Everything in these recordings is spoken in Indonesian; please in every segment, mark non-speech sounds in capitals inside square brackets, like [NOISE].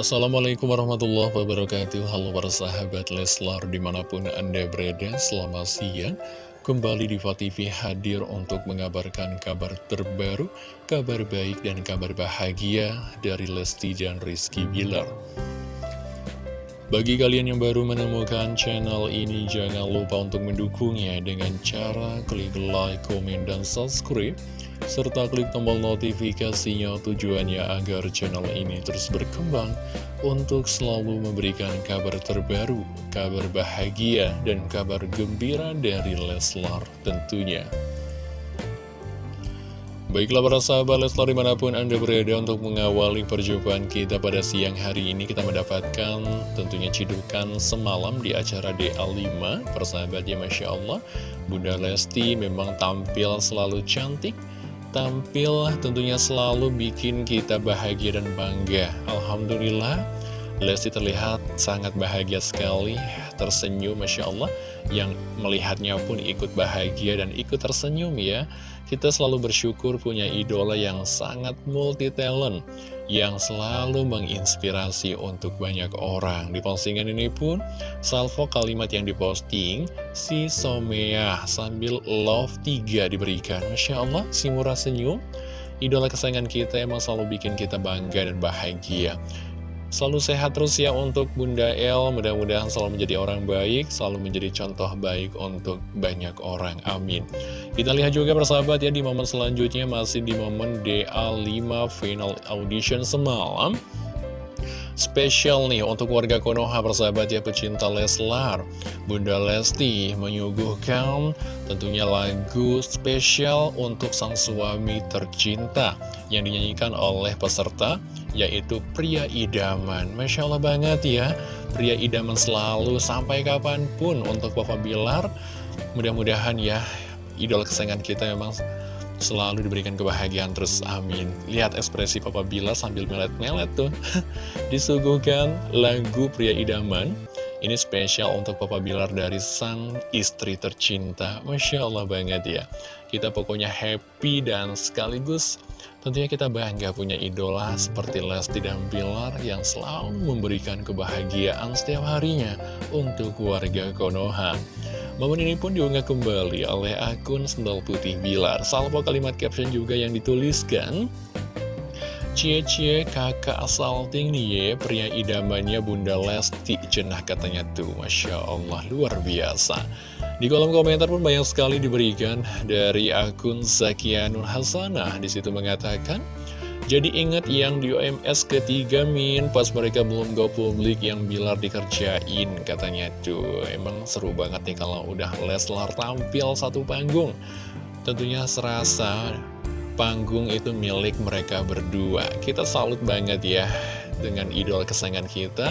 Assalamualaikum warahmatullahi wabarakatuh. Halo para sahabat Leslar di mana pun anda berada Selamat siang. Kembali di TV hadir untuk mengabarkan kabar terbaru Kabar baik dan kabar bahagia dari Lesti dan Rizky Bilar bagi kalian yang baru menemukan channel ini, jangan lupa untuk mendukungnya dengan cara klik like, komen, dan subscribe serta klik tombol notifikasinya tujuannya agar channel ini terus berkembang untuk selalu memberikan kabar terbaru, kabar bahagia, dan kabar gembira dari Leslar tentunya. Baiklah para sahabat Leslar di mana pun Anda berada untuk mengawali perjumpaan kita pada siang hari ini Kita mendapatkan tentunya cidukan semalam di acara DA5 Persahabat ya Masya Allah Bunda Lesti memang tampil selalu cantik tampil tentunya selalu bikin kita bahagia dan bangga. Alhamdulillah Lesti terlihat sangat bahagia sekali, tersenyum Masya Allah Yang melihatnya pun ikut bahagia dan ikut tersenyum ya. Kita selalu bersyukur punya idola yang sangat multi talent Yang selalu menginspirasi untuk banyak orang. Di postingan ini pun, salvo kalimat yang diposting Si Somea sambil love 3 diberikan. Masya Allah, si murah senyum. Idola kesayangan kita emang selalu bikin kita bangga dan bahagia Selalu sehat terus ya untuk Bunda El. Mudah-mudahan selalu menjadi orang baik Selalu menjadi contoh baik untuk banyak orang. Amin. Kita lihat juga persahabat ya di momen selanjutnya Masih di momen DA5 Final Audition semalam Spesial nih untuk warga Konoha persahabat ya pecinta Leslar. Bunda Lesti menyuguhkan tentunya lagu spesial untuk sang suami tercinta Yang dinyanyikan oleh peserta yaitu pria idaman. Masya Allah banget ya Pria idaman selalu sampai kapan pun untuk Papa Bilar. Mudah-mudahan ya idola kesayangan kita memang selalu diberikan kebahagiaan terus amin. Lihat ekspresi Papa Bila sambil melet-melet tuh. [LAUGHS] Disuguhkan lagu pria idaman. Ini spesial untuk Papa Bilar dari sang istri tercinta. Masya Allah banget ya. Kita pokoknya happy dan sekaligus Tentunya kita bangga punya idola seperti Lesti dan Bilar Yang selalu memberikan kebahagiaan setiap harinya untuk warga Konoha Momen ini pun diunggah kembali oleh akun Sendal Putih Bilar. Salvo kalimat caption juga yang dituliskan. Cie-cie kakak asal tinggi ya, pria idamannya Bunda Lesti cenah katanya tuh, Masya Allah, luar biasa. Di kolom komentar pun banyak sekali diberikan dari akun Zakianur Hasanah. Di situ mengatakan, jadi ingat yang di OMS ketiga Min. Pas mereka belum go publik yang Bilar dikerjain Katanya. Tuh emang seru banget nih kalau udah Leslar tampil satu panggung. Tentunya serasa panggung itu milik mereka berdua. Kita salut banget ya dengan idola kesayangan kita.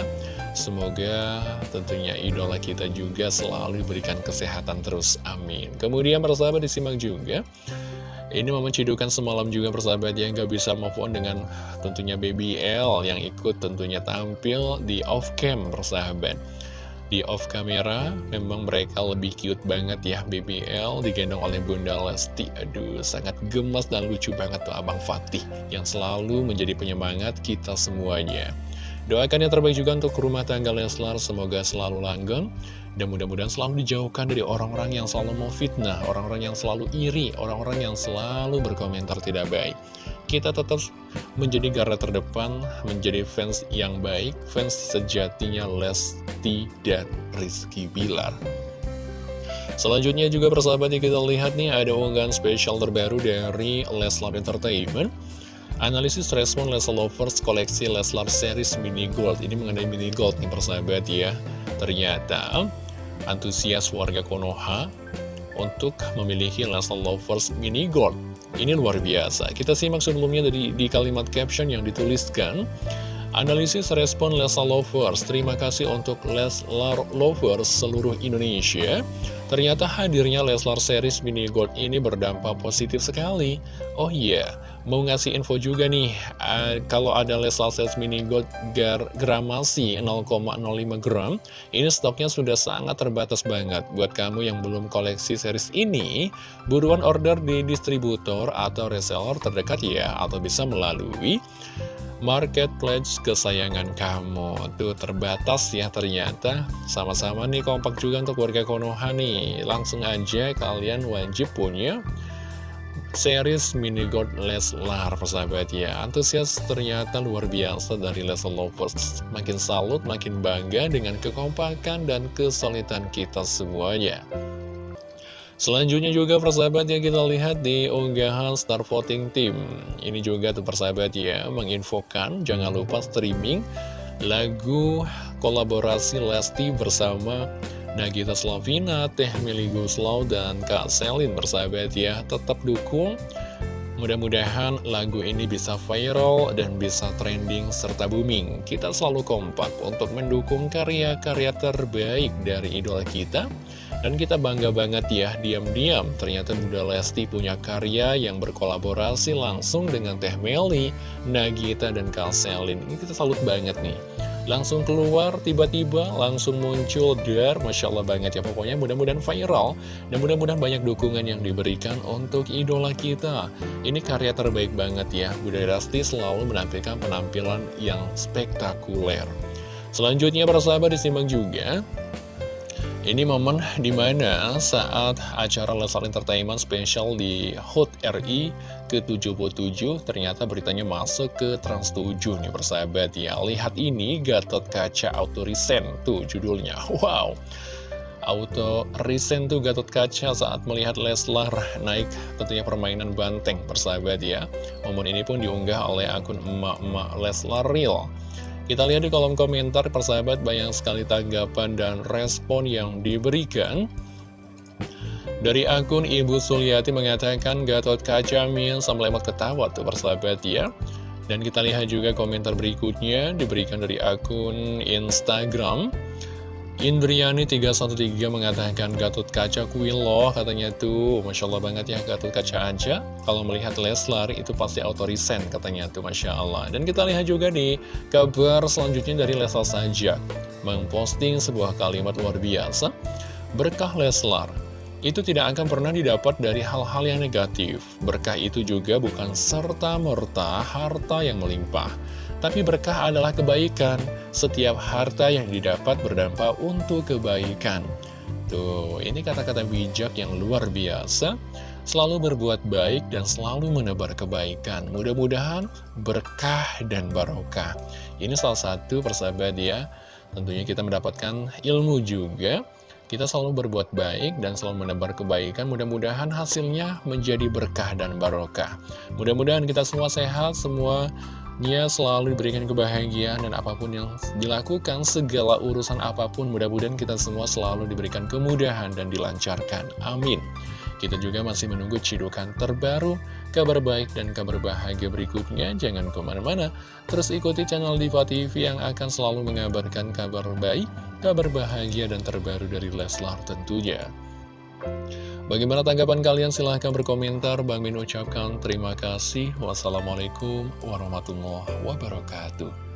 Semoga tentunya idola kita juga selalu diberikan kesehatan terus, amin. Kemudian persahabat disimak juga ini momen cidukan semalam juga persahabat yang gak bisa move on dengan tentunya Baby L yang ikut tentunya tampil di off cam persahabat. Di off kamera memang mereka lebih cute banget ya Baby L digendong oleh Bunda Lesti. Aduh sangat gemas dan lucu banget tuh Abang Fatih yang selalu menjadi penyemangat kita semuanya. Doakan yang terbaik juga untuk rumah tangga Leslar, semoga selalu langgeng, dan mudah-mudahan selalu dijauhkan dari orang-orang yang selalu mau fitnah, orang-orang yang selalu iri, orang-orang yang selalu berkomentar tidak baik. Kita tetap menjadi garda terdepan, menjadi fans yang baik, fans sejatinya Lesti dan Rizky Bilar. Selanjutnya juga persahabat yang kita lihat nih ada unggahan spesial terbaru dari Leslar Entertainment Analisis respon Leslar Lovers koleksi Leslar series mini gold. Ini mengenai mini gold nih persahabat ya. Ternyata antusias warga Konoha untuk memiliki Leslar Lovers mini gold. Ini luar biasa. Kita simak sebelumnya dari, di kalimat caption yang dituliskan. Analisis respon Leslar Lovers Terima kasih untuk Leslar Lovers seluruh Indonesia. Ternyata hadirnya Leslar series mini gold ini berdampak positif sekali. Oh iya, yeah Mau ngasih info juga nih, uh, kalau ada Leslar Sales Mini Gold gar gramasi 0,05 gram, ini stoknya sudah sangat terbatas banget. Buat kamu yang belum koleksi series ini, buruan order di distributor atau reseller terdekat ya, atau bisa melalui marketplace kesayangan kamu. Tuh terbatas ya ternyata. Sama-sama nih kompak juga untuk warga Konoha nih. Langsung aja kalian wajib punya series mini god Leslar persahabat ya. Antusias ternyata luar biasa dari Leslar Lovers. Makin salut, makin bangga dengan kekompakan dan kesulitan kita semuanya. Selanjutnya juga persahabat yang kita lihat di unggahan Star Voting Team. Ini juga tuh persahabat ya menginfokan jangan lupa streaming lagu kolaborasi Lesti bersama Nagita Slavina, Teh Meli Guslau, dan Kak Selin persahabat ya Tetap dukung Mudah-mudahan lagu ini bisa viral dan bisa trending serta booming. Kita selalu kompak untuk mendukung karya-karya terbaik dari idola kita. Dan kita bangga banget ya, diam-diam ternyata Bunda Lesti punya karya yang berkolaborasi langsung dengan Teh Meli, Nagita, dan Kalselin. Ini kita salut banget nih. Langsung keluar, tiba-tiba langsung muncul dar, Masya Allah banget ya pokoknya. Mudah-mudahan viral. Dan mudah-mudahan banyak dukungan yang diberikan untuk idola kita. Ini karya terbaik banget ya. Bunda Lesti selalu menampilkan penampilan yang spektakuler. Selanjutnya para sahabat disimak juga ini momen di mana saat acara Lesar Entertainment Special di HUT RI ke-77 ternyata beritanya masuk ke Trans 7 nih persahabat ya. Lihat ini Gatot Kaca Auto Recent tuh judulnya. Wow. Auto Recent tuh Gatot Kaca saat melihat Leslar naik tentunya permainan banteng persahabat ya. Momen ini pun diunggah oleh akun emak-emak Leslar Real. Kita lihat di kolom komentar persahabat banyak sekali tanggapan dan respon yang diberikan. Dari akun Ibu Suliati mengatakan Gatot Kaca sama lemot ketawa tuh persahabat ya. Dan kita lihat juga komentar berikutnya diberikan dari akun Instagram. Indriani313 mengatakan Gatot Kaca kuil loh katanya tuh Masya Allah banget ya Gatot Kaca aja Kalau melihat Leslar itu pasti autorisen katanya tuh Masya Allah Dan kita lihat juga di kabar selanjutnya dari Leslar saja Memposting sebuah kalimat luar biasa Berkah Leslar itu tidak akan pernah didapat dari hal-hal yang negatif. Berkah itu juga bukan serta-merta harta yang melimpah. Tapi berkah adalah kebaikan. Setiap harta yang didapat berdampak untuk kebaikan. Tuh, ini kata-kata bijak yang luar biasa. Selalu berbuat baik dan selalu menebar kebaikan. Mudah-mudahan berkah dan barokah. Ini salah satu persahabat ya. Tentunya kita mendapatkan ilmu juga kita selalu berbuat baik dan selalu menebar kebaikan, mudah-mudahan hasilnya menjadi berkah dan barokah. Mudah-mudahan kita semua sehat, semuanya selalu diberikan kebahagiaan dan apa pun yang dilakukan, segala urusan apa pun, mudah-mudahan kita semua selalu diberikan kemudahan dan dilancarkan. Amin. Kita juga masih menunggu cidukan terbaru, kabar baik dan kabar bahagia berikutnya. Jangan ke mana-mana, terus ikuti channel Diva TV yang akan selalu mengabarkan kabar baik, kabar bahagia dan terbaru dari Leslar tentunya. Bagaimana tanggapan kalian? Silahkan berkomentar. Bang Min ucapkan terima kasih. Wassalamualaikum warahmatullahi wabarakatuh.